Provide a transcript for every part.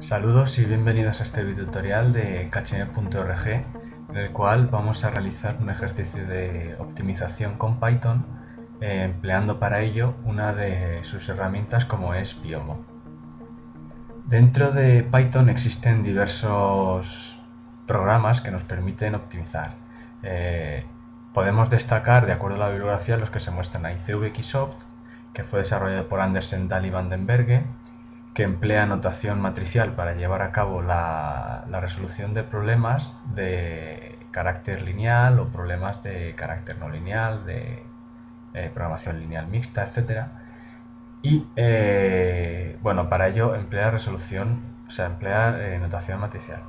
Saludos y bienvenidos a este tutorial de kcn.org en el cual vamos a realizar un ejercicio de optimización con Python eh, empleando para ello una de sus herramientas como es Piomo. Dentro de Python existen diversos programas que nos permiten optimizar. Eh, podemos destacar, de acuerdo a la bibliografía, los que se muestran ahí. CVXOpt, que fue desarrollado por Andersen Dahl y Vandenberge, que emplea notación matricial para llevar a cabo la, resolución de problemas de carácter lineal o problemas de carácter no lineal, de eh, programación lineal mixta, etc. Y eh, bueno, para ello emplea resolución, o sea, emplea eh, notación matricial.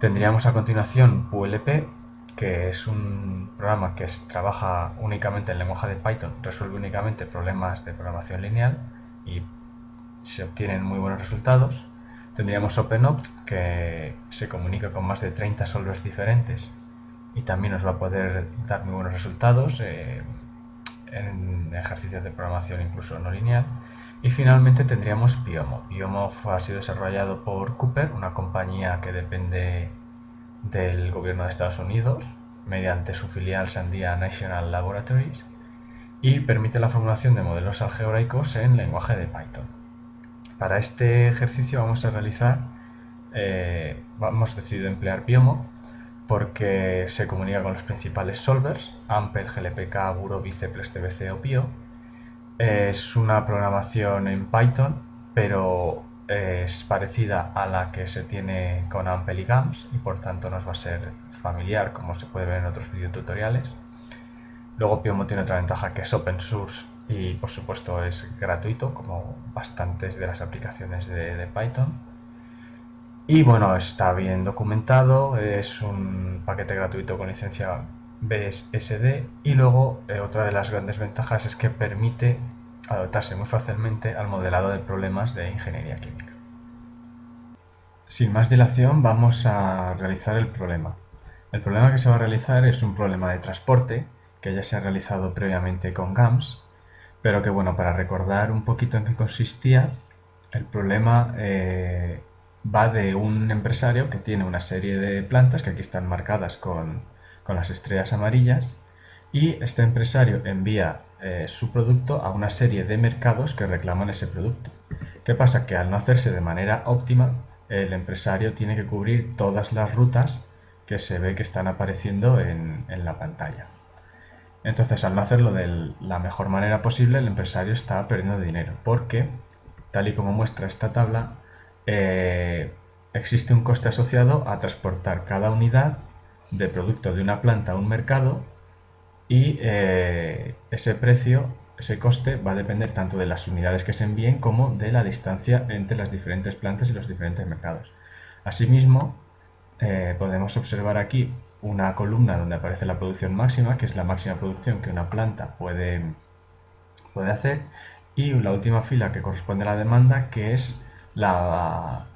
Tendríamos a continuación PULP, que es un programa que trabaja únicamente en lenguaje de Python, resuelve únicamente problemas de programación lineal y se obtienen muy buenos resultados. Tendríamos OpenOpt, que se comunica con más de 30 solvers diferentes y también nos va a poder dar muy buenos resultados eh, en ejercicios de programación incluso no lineal. Y finalmente tendríamos Piomo. Piomo ha sido desarrollado por Cooper, una compañía que depende del gobierno de Estados Unidos mediante su filial Sandia National Laboratories y permite la formulación de modelos algebraicos en lenguaje de Python. Para este ejercicio vamos a realizar, eh, hemos decidido emplear Piomo porque se comunica con los principales solvers, Ampere, GLPK, Buro, Biceplex, CBC o Pio. Es una programación en Python, pero es parecida a la que se tiene con Ampel y GAMS y por tanto nos va a ser familiar como se puede ver en otros videotutoriales. Luego Piomo tiene otra ventaja que es open source y por supuesto es gratuito como bastantes de las aplicaciones de, Python. Y bueno está bien documentado es un paquete gratuito con licencia BSD y luego eh, otra de las grandes ventajas es que permite adaptarse muy fácilmente al modelado de problemas de ingeniería química. Sin más dilación vamos a realizar el problema. El problema que se va a realizar es un problema de transporte que ya se ha realizado previamente con GAMS pero que bueno, para recordar un poquito en qué consistía, el problema eh, va de un empresario que tiene una serie de plantas que aquí están marcadas con, las estrellas amarillas y este empresario envía eh, su producto a una serie de mercados que reclaman ese producto. ¿Qué pasa? Que al no hacerse de manera óptima, el empresario tiene que cubrir todas las rutas que se ve que están apareciendo en la pantalla. Entonces, al no hacerlo de la mejor manera posible, el empresario está perdiendo dinero, porque, tal y como muestra esta tabla, eh, existe un coste asociado a transportar cada unidad de producto de una planta a un mercado y eh, ese precio, ese coste, va a depender tanto de las unidades que se envíen como de la distancia entre las diferentes plantas y los diferentes mercados. Asimismo, eh, podemos observar aquí una columna donde aparece la producción máxima, que es la máxima producción que una planta puede, puede hacer, y la última fila que corresponde a la demanda, que es la,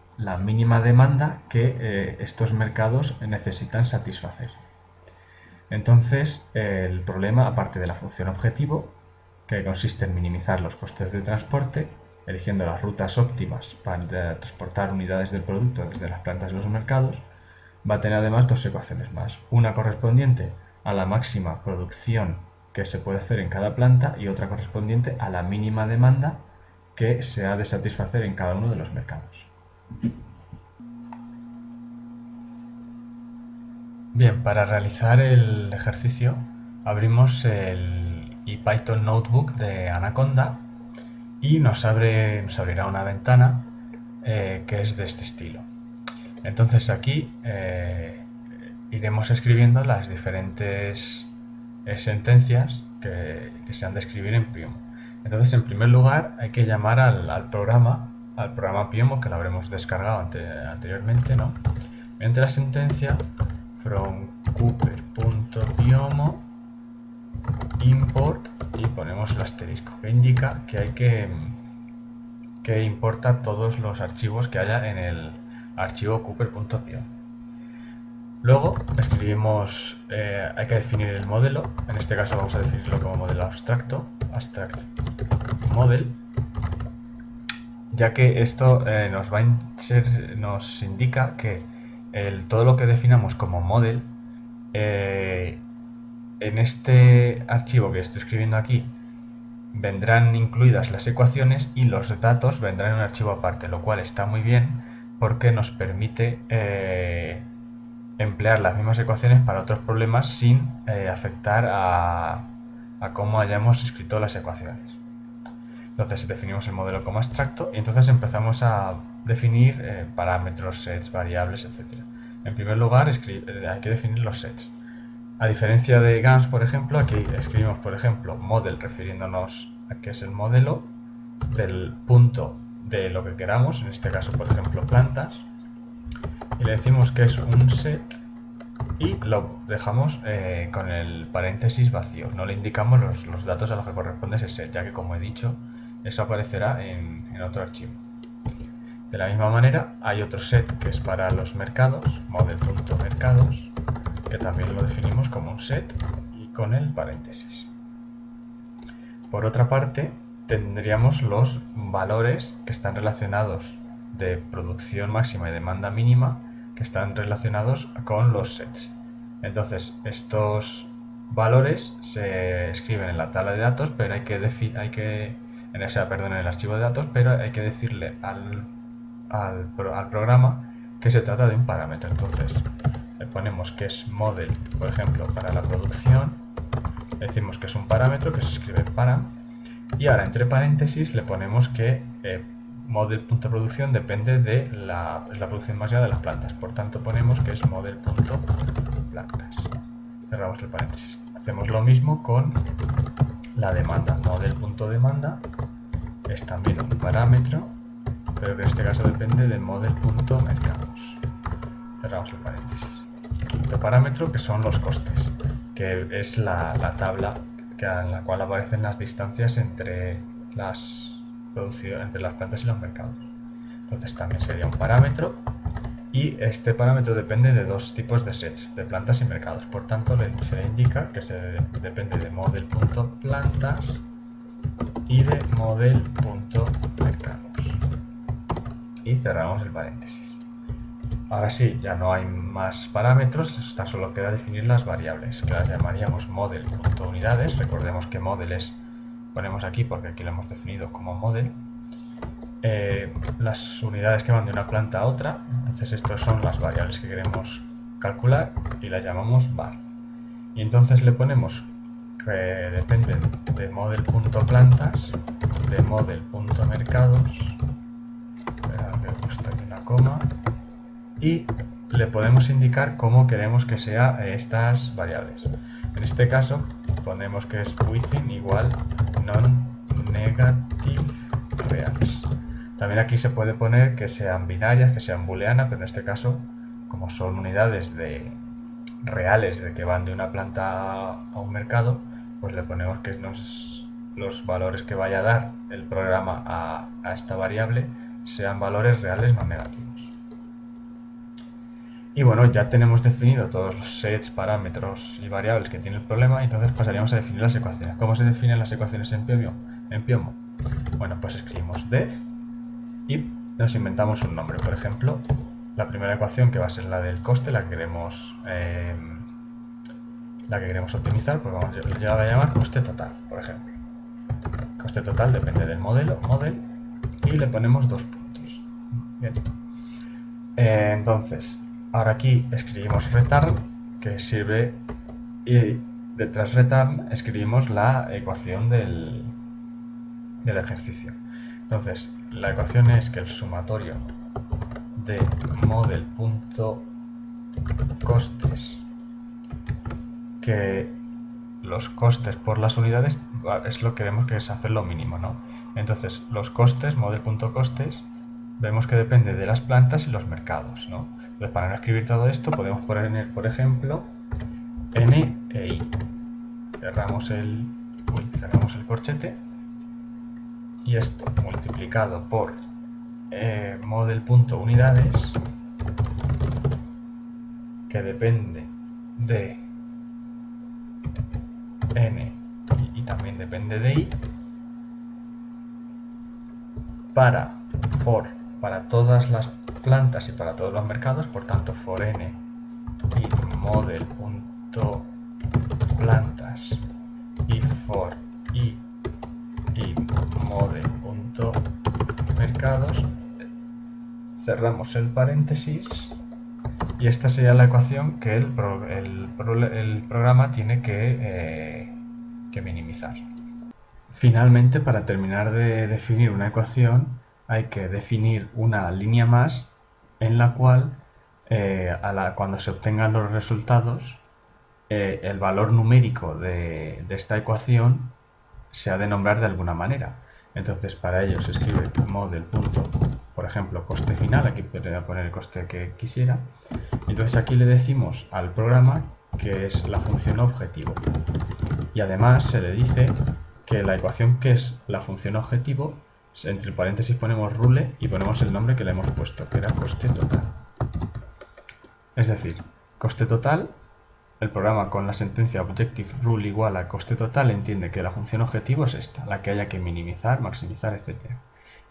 mínima demanda que eh, estos mercados necesitan satisfacer. Entonces, el problema, aparte de la función objetivo, que consiste en minimizar los costes de transporte, eligiendo las rutas óptimas para transportar unidades del producto desde las plantas de los mercados, va a tener además dos ecuaciones más, una correspondiente a la máxima producción que se puede hacer en cada planta y otra correspondiente a la mínima demanda que se ha de satisfacer en cada uno de los mercados. Bien, para realizar el ejercicio abrimos el Python Notebook de Anaconda y nos, abre, nos abrirá una ventana eh, que es de este estilo. Entonces aquí eh, iremos escribiendo las diferentes eh, sentencias que, se han de escribir en Piomo. Entonces en primer lugar hay que llamar al, programa, al programa Piomo que lo habremos descargado anteriormente, ¿no? Mediante la sentencia from cooper.piomo import y ponemos el asterisco que indica que hay que, que importar todos los archivos que haya en el, archivo cooper.py. Luego escribimos, eh, hay que definir el modelo, en este caso vamos a definirlo como modelo abstracto, abstract model, ya que esto eh, nos, va a ser, indica que todo lo que definamos como model, eh, en este archivo que estoy escribiendo aquí, vendrán incluidas las ecuaciones y los datos vendrán en un archivo aparte, lo cual está muy bien porque nos permite eh, emplear las mismas ecuaciones para otros problemas sin afectar a, cómo hayamos escrito las ecuaciones. Entonces definimos el modelo como abstracto y entonces empezamos a definir eh, parámetros, sets, variables, etc. En primer lugar eh, hay que definir los sets. A diferencia de GANS, por ejemplo, aquí escribimos, por ejemplo, model refiriéndonos a qué es el modelo del punto de lo que queramos, en este caso, por ejemplo, plantas, y le decimos que es un set y lo dejamos eh, con el paréntesis vacío. No le indicamos los, los, datos a los que corresponde ese set, ya que como he dicho, eso aparecerá en, otro archivo. De la misma manera, hay otro set que es para los mercados, model.mercados, que también lo definimos como un set y con el paréntesis. Por otra parte, tendríamos los valores que están relacionados de producción máxima y demanda mínima, que están relacionados con los sets. Entonces, estos valores se escriben en la tabla de datos, pero hay que, hay que en perdón, en el archivo de datos, pero hay que decirle al, al, programa que se trata de un parámetro. Entonces, le ponemos que es model, por ejemplo, para la producción, decimos que es un parámetro que se escribe para, y ahora entre paréntesis le ponemos que eh, model.producción depende de la, la producción máxima de las plantas, por tanto ponemos que es model.plantas. Cerramos el paréntesis. Hacemos lo mismo con la demanda. Model.demanda es también un parámetro, pero que en este caso depende de model.mercados. Cerramos el paréntesis. Otro parámetro que son los costes, que es la, tabla en la cual aparecen las distancias entre las, entre las plantas y los mercados. Entonces también sería un parámetro y este parámetro depende de dos tipos de sets, de plantas y mercados. Por tanto, se le indica que se depende de model.plantas y de model.mercados. Y cerramos el paréntesis. Ahora sí, ya no hay más parámetros, tan solo queda definir las variables, que las llamaríamos model.unidades. Recordemos que model es, ponemos aquí porque aquí lo hemos definido como model, eh, las unidades que van de una planta a otra. Entonces estas son las variables que queremos calcular y las llamamos var. Y entonces le ponemos que dependen de model.plantas, de model.mercados, que he puesto aquí una coma, y le podemos indicar cómo queremos que sea estas variables. En este caso ponemos que es within igual non-negative reals. También aquí se puede poner que sean binarias, que sean booleanas, pero en este caso, como son unidades de reales de que van de una planta a un mercado, pues le ponemos que los valores que vaya a dar el programa a, a esta variable sean valores reales no negativos. Y bueno, ya tenemos definido todos los sets, parámetros y variables que tiene el problema, entonces pasaríamos a definir las ecuaciones. ¿Cómo se definen las ecuaciones en Piomo? En Piomo? Bueno, pues escribimos def y nos inventamos un nombre. Por ejemplo, la primera ecuación que va a ser la del coste, la que queremos, eh, la que queremos optimizar, pues vamos a llamar coste total, por ejemplo. Coste total depende del modelo, model, y le ponemos dos puntos. Bien. Eh, entonces, ahora aquí escribimos return, que sirve, y detrás return escribimos la ecuación del, del ejercicio. Entonces, la ecuación es que el sumatorio de model.costes que los costes por las unidades es lo que vemos que es hacer lo mínimo, ¿no? Entonces, los costes, model.costes, vemos que depende de las plantas y los mercados, ¿no? Para no escribir todo esto, podemos poner, por ejemplo, n e i. Cerramos el, cerramos el corchete y esto multiplicado por eh, model.unidades que depende de n y, también depende de i para for para todas las plantas y para todos los mercados, por tanto for n y model.plantas y for i y model.mercados cerramos el paréntesis y esta sería la ecuación que el, programa tiene que, eh, que minimizar. Finalmente, para terminar de definir una ecuación, hay que definir una línea más en la cual eh, cuando se obtengan los resultados eh, el valor numérico de, esta ecuación se ha de nombrar de alguna manera. Entonces para ello se escribe model. por ejemplo, coste final, aquí podría poner el coste que quisiera. Entonces aquí le decimos al programa que es la función objetivo. Y además se le dice que la ecuación que es la función objetivo, entre paréntesis ponemos rule y ponemos el nombre que le hemos puesto, que era coste total. Es decir, coste total, el programa con la sentencia objective rule igual a coste total entiende que la función objetivo es esta, la que haya que minimizar, maximizar, etc.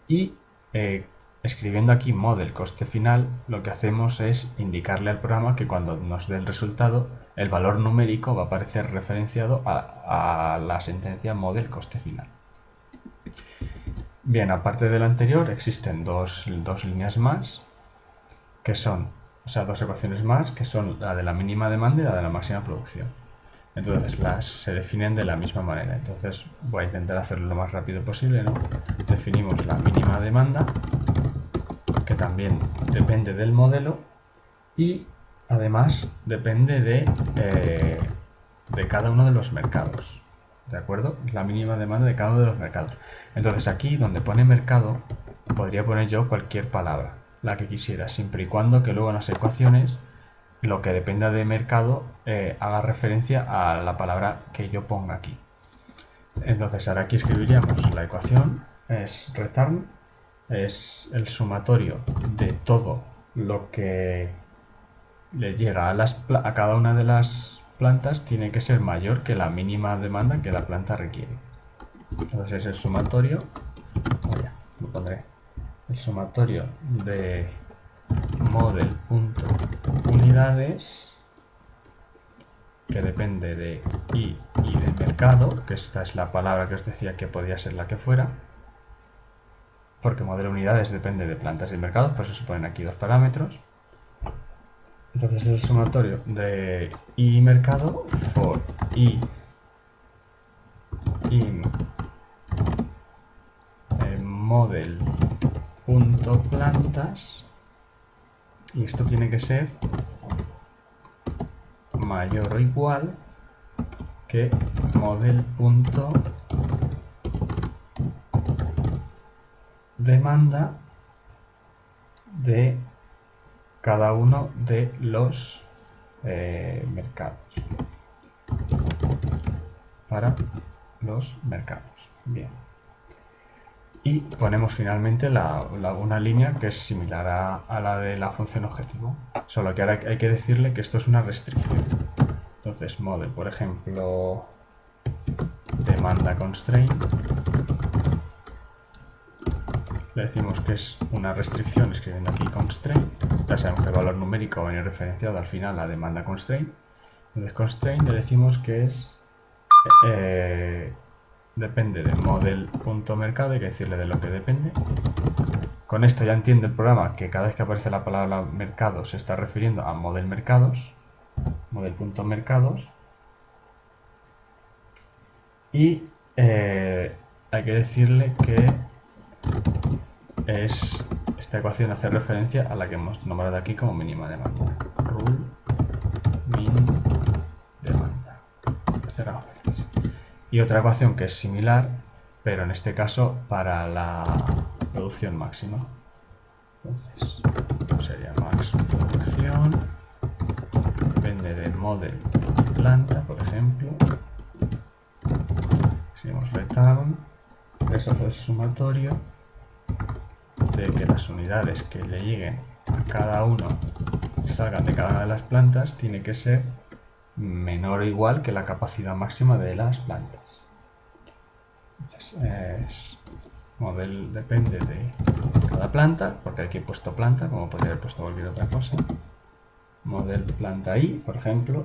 Y eh, escribiendo aquí model coste final, lo que hacemos es indicarle al programa que cuando nos dé el resultado el valor numérico va a aparecer referenciado a, la sentencia model coste final. Bien, aparte del anterior existen dos, líneas más, que son, o sea, dos ecuaciones más, que son la de la mínima demanda y la de la máxima producción. Entonces las se definen de la misma manera. Entonces voy a intentar hacerlo lo más rápido posible. ¿no? Definimos la mínima demanda, que también depende del modelo, y Además, depende de, eh, de cada uno de los mercados. ¿De acuerdo? La mínima demanda de cada uno de los mercados. Entonces aquí, donde pone mercado, podría poner yo cualquier palabra, la que quisiera, siempre y cuando que luego en las ecuaciones lo que dependa de mercado eh, haga referencia a la palabra que yo ponga aquí. Entonces ahora aquí escribiríamos la ecuación, es return, es el sumatorio de todo lo que le llega a, las, a cada una de las plantas tiene que ser mayor que la mínima demanda que la planta requiere. Entonces es el sumatorio, pondré, el sumatorio de model.unidades que depende de i y de mercado, que esta es la palabra que os decía que podía ser la que fuera, porque modelo unidades depende de plantas y mercados, por eso se ponen aquí dos parámetros. Entonces el sumatorio de i mercado for i. In model punto plantas. Y esto tiene que ser mayor o igual que model punto demanda de cada uno de los eh, mercados. Para los mercados. Bien. Y ponemos finalmente una línea que es similar a, la de la función objetivo. Solo que ahora hay que decirle que esto es una restricción. Entonces, model, por ejemplo, demanda constraint le decimos que es una restricción escribiendo aquí constraint, ya que el valor numérico va a venir referenciado al final la demanda constraint, entonces constraint le decimos que es eh, depende de model.mercado, hay que decirle de lo que depende. Con esto ya entiende el programa que cada vez que aparece la palabra mercado se está refiriendo a model mercados, model.mercados, y eh, hay que decirle que es esta ecuación hace referencia a la que hemos nombrado aquí como mínima demanda. Rule min demanda. Y otra ecuación que es similar, pero en este caso para la producción máxima. Entonces, sería max producción, depende del model planta, por ejemplo. Seguimos return, eso es sumatorio que las unidades que le lleguen a cada uno, salgan de cada una de las plantas, tiene que ser menor o igual que la capacidad máxima de las plantas. Entonces, model depende de llamada planta, porque aquí he puesto planta, como podría haber puesto cualquier otra cosa. Model planta i, por ejemplo.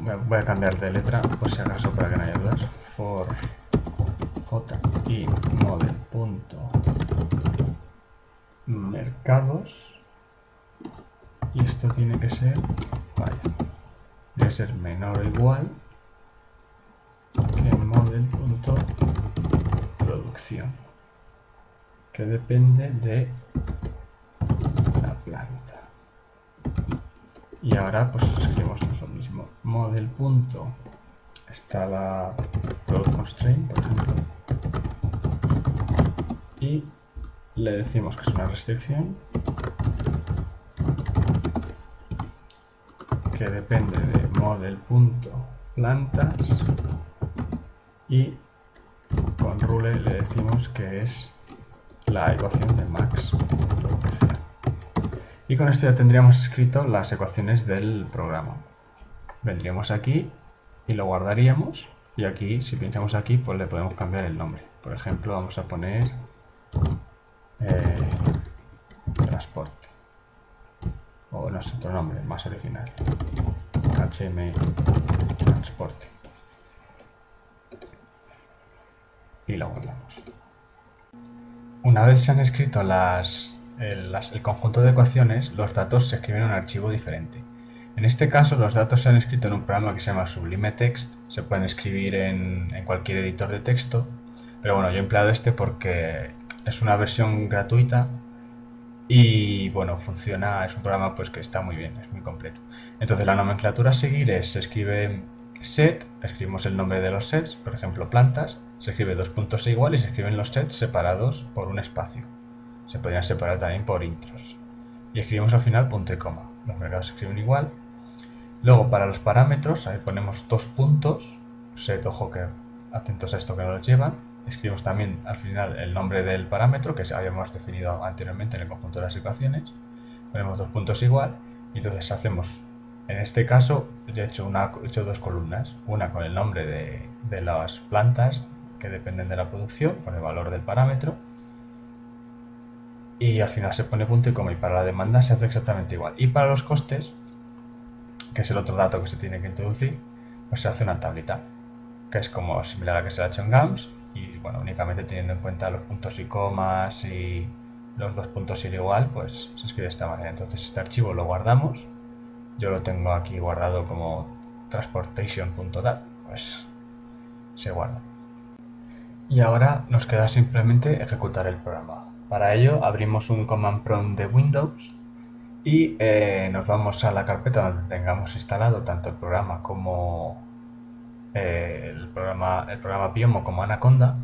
Bueno, voy a cambiar de letra por si acaso para que no haya dudas. For j y model punto. Mercados. Y esto tiene que ser vaya debe ser menor o igual que model punto producción que depende de la planta. Y ahora pues seguimos lo mismo. Model punto. Está la product constraint por ejemplo y le decimos que es una restricción que depende de model.plantas y con rule le decimos que es la ecuación de max y con esto ya tendríamos escrito las ecuaciones del programa. Vendríamos aquí y lo guardaríamos y aquí si pinchamos aquí pues le podemos cambiar el nombre. Por ejemplo vamos a poner eh, transporte. O no sé otro nombre más original. HM transporte. Y lo guardamos. Una vez se han escrito las, el, conjunto de ecuaciones los datos se escriben en un archivo diferente. En este caso los datos se han escrito en un programa que se llama Sublime Text. Se pueden escribir en cualquier editor de texto. Pero bueno, yo he empleado este porque es una versión gratuita y bueno, funciona, es un programa pues que está muy bien, es muy completo. Entonces la nomenclatura a seguir es, se escribe set, escribimos el nombre de los sets, por ejemplo plantas, se escribe dos puntos igual y se escriben los sets separados por un espacio. Se podrían separar también por intros. Y escribimos al final punto y coma. Los mercados se escriben igual. Luego para los parámetros, ahí ponemos dos puntos, set, ojo que atentos a esto que no los llevan, escribimos también al final el nombre del parámetro que habíamos definido anteriormente en el conjunto de las ecuaciones, ponemos dos puntos igual y entonces hacemos, en este caso yo he hecho, una, hecho dos columnas, una con el nombre de, de las plantas que dependen de la producción, con el valor del parámetro. Y al final se pone punto y coma. Y para la demanda se hace exactamente igual. Y para los costes que es el otro dato que se tiene que introducir pues se hace una tablita que es como similar a la que se ha hecho en GAMS y bueno, únicamente teniendo en cuenta los puntos y comas y los dos puntos ir igual, pues se escribe de esta manera. Entonces este archivo lo guardamos, yo lo tengo aquí guardado como transportation.dat, pues se guarda. Y ahora nos queda simplemente ejecutar el programa. Para ello abrimos un command prompt de Windows y eh, nos vamos a la carpeta donde tengamos instalado tanto el programa como eh, el, programa, el programa Piomo como Anaconda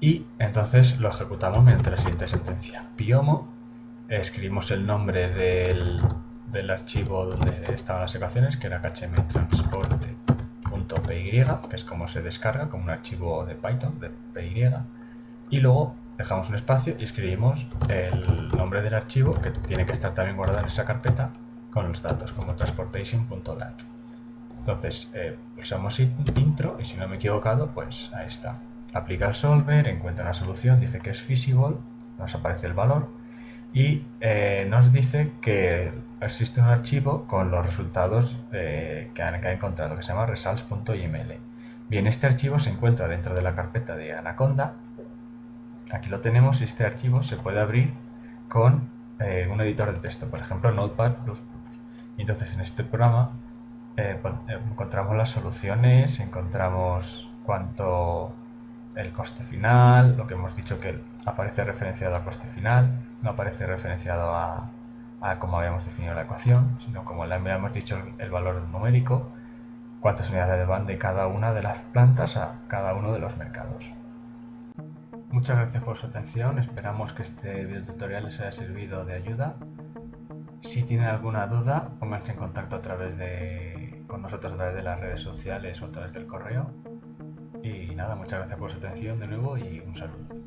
y entonces lo ejecutamos mediante la siguiente sentencia. Piomo, escribimos el nombre del, del archivo donde estaban las ecuaciones, que era khtransporte.py, que es como se descarga, como un archivo de Python, de py, y luego dejamos un espacio y escribimos el nombre del archivo, que tiene que estar también guardado en esa carpeta, con los datos, como transportation.dat. Entonces, eh, pulsamos intro y si no me he equivocado, pues ahí está. Aplica solver, encuentra una solución, dice que es feasible, nos aparece el valor y eh, nos dice que existe un archivo con los resultados eh, que, ha encontrado, que se llama results.yml. Bien, este archivo se encuentra dentro de la carpeta de Anaconda. Aquí lo tenemos y este archivo se puede abrir con un editor de texto, por ejemplo Notepad++. Entonces en este programa eh, encontramos las soluciones, encontramos cuánto el coste final, lo que hemos dicho que aparece referenciado al coste final, no aparece referenciado a, a cómo habíamos definido la ecuación, sino como le habíamos dicho el, valor numérico, cuántas unidades van de cada una de las plantas a cada uno de los mercados. Muchas gracias por su atención, esperamos que este video tutorial les haya servido de ayuda. Si tienen alguna duda, pónganse en contacto a través de con nosotros a través de las redes sociales o a través del correo. Y nada, muchas gracias por su atención de nuevo y un saludo.